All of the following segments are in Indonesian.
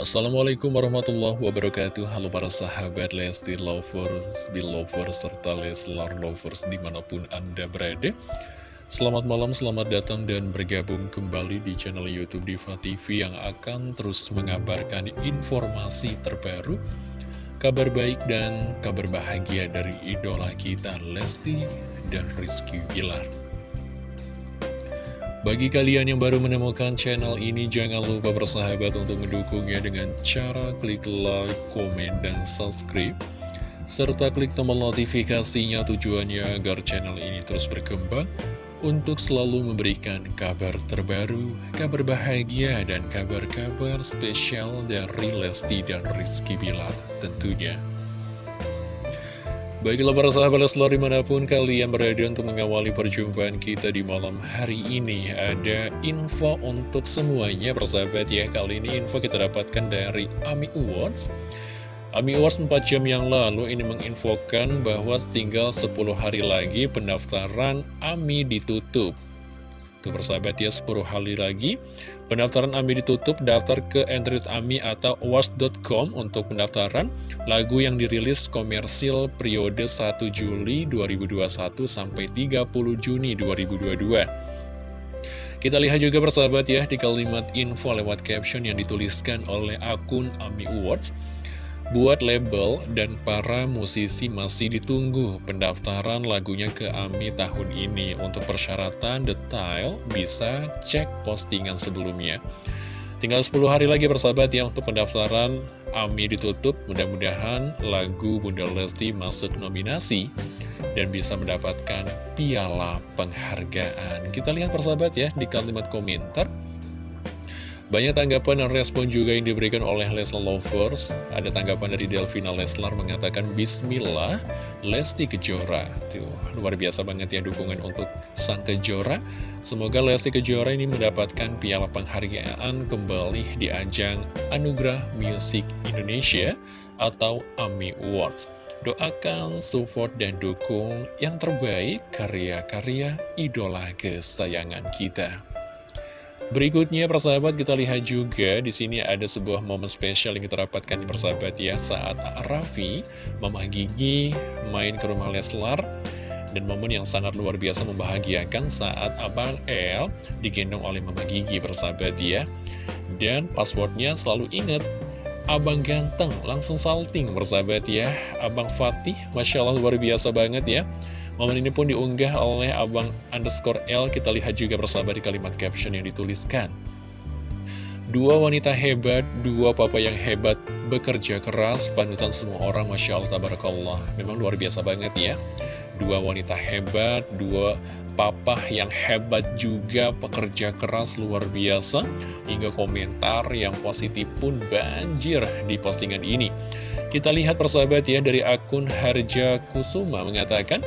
Assalamualaikum warahmatullahi wabarakatuh. Halo para sahabat Lesti Lovers, Belovers, serta Leslar Lovers di mana pun Anda berada. Selamat malam, selamat datang dan bergabung kembali di channel Youtube Diva TV Yang akan terus mengabarkan informasi terbaru Kabar baik dan kabar bahagia dari idola kita Lesti dan Rizky Bilar bagi kalian yang baru menemukan channel ini, jangan lupa bersahabat untuk mendukungnya dengan cara klik like, komen, dan subscribe. Serta klik tombol notifikasinya tujuannya agar channel ini terus berkembang untuk selalu memberikan kabar terbaru, kabar bahagia, dan kabar-kabar spesial dari Lesti dan Rizky Bilar tentunya. Baiklah para sahabat Leslar di mana pun kalian berada untuk mengawali perjumpaan kita di malam hari ini. Ada info untuk semuanya persahabat ya. Kali ini info kita dapatkan dari AMI Awards. AMI Awards 4 jam yang lalu ini menginfokan bahwa tinggal 10 hari lagi pendaftaran AMI ditutup Tuh persahabat ya 10 hari lagi Pendaftaran AMI ditutup Daftar ke Android AMI atau awards.com Untuk pendaftaran. Lagu yang dirilis komersil periode 1 Juli 2021 Sampai 30 Juni 2022 kita lihat juga persahabat ya di kalimat info lewat caption yang dituliskan oleh akun AMI Awards Buat label dan para musisi masih ditunggu pendaftaran lagunya ke AMI tahun ini. Untuk persyaratan detail bisa cek postingan sebelumnya. Tinggal 10 hari lagi persahabat ya untuk pendaftaran AMI ditutup. Mudah-mudahan lagu Bunda Lesti masuk nominasi dan bisa mendapatkan piala penghargaan. Kita lihat persahabat ya di kalimat komentar. Banyak tanggapan dan respon juga yang diberikan oleh Leslar Lovers. Ada tanggapan dari Delvina Leslar mengatakan Bismillah, Lesti Kejora. Tuh, luar biasa banget ya dukungan untuk sang Kejora. Semoga Lesti Kejora ini mendapatkan piala penghargaan kembali di ajang Anugerah Music Indonesia atau AMI Awards. Doakan, support, dan dukung yang terbaik karya-karya idola kesayangan kita. Berikutnya persahabat kita lihat juga di sini ada sebuah momen spesial yang kita dapatkan di persahabat ya saat Raffi, Mama Gigi main ke rumah Leslar dan momen yang sangat luar biasa membahagiakan saat Abang El digendong oleh Mama Gigi persahabat ya. Dan passwordnya selalu ingat Abang ganteng langsung salting persahabat ya. Abang Fatih Masya Allah luar biasa banget ya Momen ini pun diunggah oleh abang underscore L. Kita lihat juga bersama di kalimat caption yang dituliskan. Dua wanita hebat, dua papa yang hebat Bekerja keras, panutan semua orang Masya Allah, Tabarakallah. Memang luar biasa banget ya. Dua wanita hebat, dua papa yang hebat juga Pekerja keras luar biasa. Hingga komentar yang positif pun banjir di postingan ini. Kita lihat persahabat ya dari akun Harja Kusuma mengatakan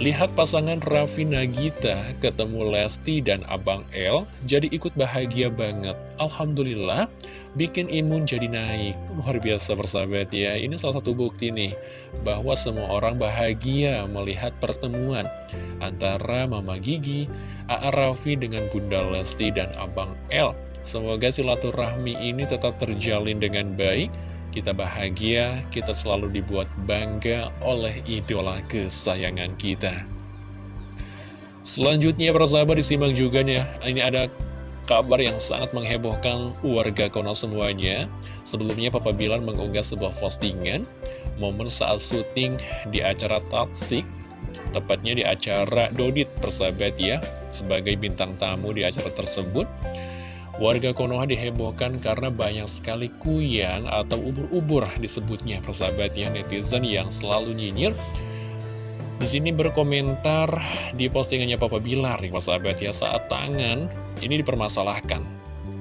Lihat pasangan Raffi Nagita ketemu Lesti dan Abang El jadi ikut bahagia banget. Alhamdulillah bikin imun jadi naik. Luar biasa bersahabat ya. Ini salah satu bukti nih bahwa semua orang bahagia melihat pertemuan antara Mama Gigi, A.A. Raffi dengan Bunda Lesti dan Abang El. Semoga silaturahmi ini tetap terjalin dengan baik kita bahagia, kita selalu dibuat bangga oleh idola kesayangan kita. Selanjutnya persahabat disimak juga nih, ini ada kabar yang sangat menghebohkan warga Kono semuanya. Sebelumnya Papa Bilar mengunggah sebuah postingan momen saat syuting di acara Tatsik, tepatnya di acara Dodit persahabat ya, sebagai bintang tamu di acara tersebut. Warga Konoha dihebohkan karena banyak sekali kuyang atau ubur-ubur disebutnya persahabat ya netizen yang selalu nyinyir. Di sini berkomentar di postingannya Papa Bilar nih persahabat ya saat tangan ini dipermasalahkan.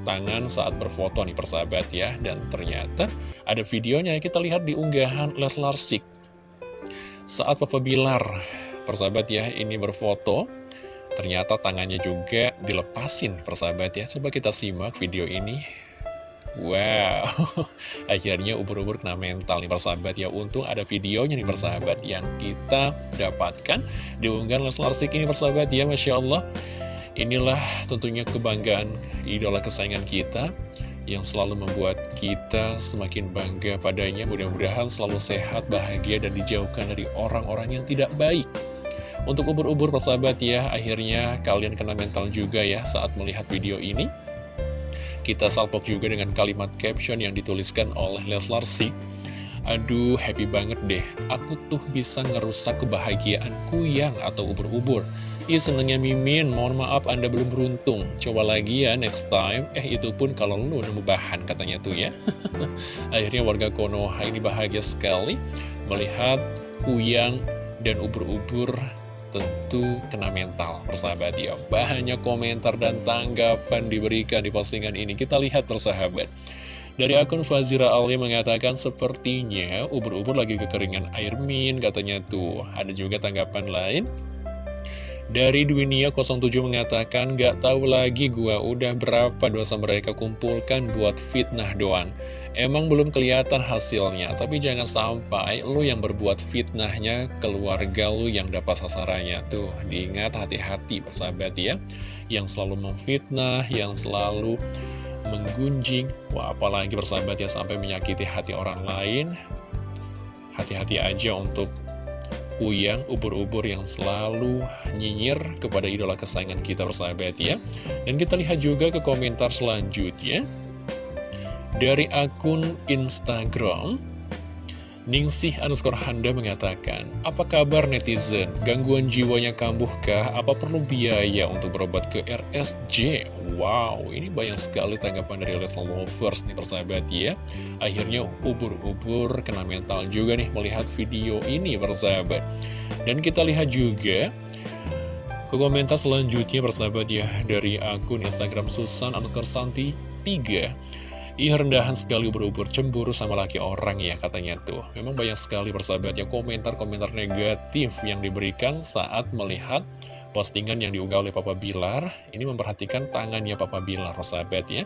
Tangan saat berfoto nih persahabat ya dan ternyata ada videonya kita lihat di unggahan Leslar Sik. Saat Papa Bilar persahabat ya ini berfoto Ternyata tangannya juga dilepasin persahabat ya Coba kita simak video ini Wow Akhirnya ubur-ubur kena mental nih persahabat ya Untung ada videonya nih persahabat Yang kita dapatkan Diunggah Leslar Sik ini persahabat ya Masya Allah Inilah tentunya kebanggaan idola kesayangan kita yang selalu membuat kita semakin bangga padanya. Mudah-mudahan selalu sehat, bahagia, dan dijauhkan dari orang-orang yang tidak baik. Untuk ubur-ubur persahabat ya, akhirnya kalian kena mental juga ya saat melihat video ini. Kita salpok juga dengan kalimat caption yang dituliskan oleh Leslar Sik. Aduh, happy banget deh. Aku tuh bisa ngerusak kebahagiaanku yang atau ubur-ubur. Ih senengnya Mimin, mohon maaf Anda belum beruntung Coba lagi ya next time Eh itu pun kalau lu nemu bahan katanya tuh ya Akhirnya warga Konoha ini bahagia sekali Melihat Kuyang dan ubur-ubur tentu kena mental persahabat ya. Banyak komentar dan tanggapan diberikan di postingan ini. Kita lihat persahabat. Dari akun Fazira Ali mengatakan sepertinya ubur-ubur lagi kekeringan air min katanya tuh. Ada juga tanggapan lain dari Dwinia 07 mengatakan, gak tahu lagi gua udah berapa dosa mereka kumpulkan buat fitnah doang. Emang belum kelihatan hasilnya, tapi jangan sampai lu yang berbuat fitnahnya keluarga lu yang dapat sasarannya. Tuh, diingat hati-hati persahabat ya, yang selalu memfitnah, yang selalu menggunjing. Wah, apalagi persahabat ya sampai menyakiti hati orang lain. Hati-hati aja untuk Uyang, ubur-ubur yang selalu nyinyir kepada idola kesayangan kita bersahabat ya. Dan kita lihat juga ke komentar selanjutnya. Dari akun Instagram, Ningsih underscore Handa mengatakan, Apa kabar netizen? Gangguan jiwanya kambuhkah? Apa perlu biaya untuk berobat ke RSJ? Wow, ini banyak sekali tanggapan dari Leslie Lovers nih persahabat ya. Akhirnya ubur-ubur kena mental juga nih melihat video ini persahabat. Dan kita lihat juga ke komentar selanjutnya persahabat ya dari akun Instagram Susan underscore Santi 3 Ih rendahan sekali berubur cemburu sama laki orang ya katanya tuh. Memang banyak sekali persahabat ya komentar-komentar negatif yang diberikan saat melihat postingan yang diunggah oleh Papa Bilar. Ini memperhatikan tangannya Papa Bilar persahabat ya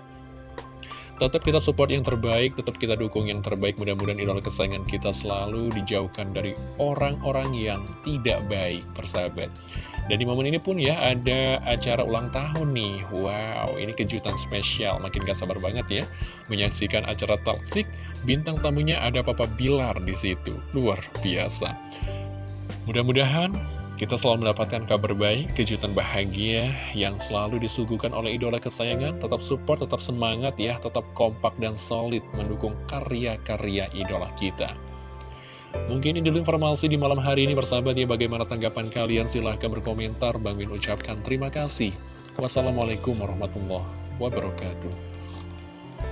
Tetap kita support yang terbaik, tetap kita dukung yang terbaik. Mudah-mudahan idola kesayangan kita selalu dijauhkan dari orang-orang yang tidak baik persahabat. Dan di momen ini pun ya ada acara ulang tahun nih. Wow ini kejutan spesial. Makin gak sabar banget ya Menyaksikan acara talksik Bintang tamunya ada Papa Bilar di situ. Luar biasa. Mudah-mudahan kita selalu mendapatkan kabar baik, kejutan bahagia yang selalu disuguhkan oleh idola kesayangan. Tetap support, tetap semangat ya, tetap kompak dan solid mendukung karya-karya idola kita. Mungkin ini dulu informasi di malam hari ini bersahabat ya bagaimana tanggapan kalian silahkan berkomentar Bang Min ucapkan terima kasih Wassalamualaikum warahmatullahi wabarakatuh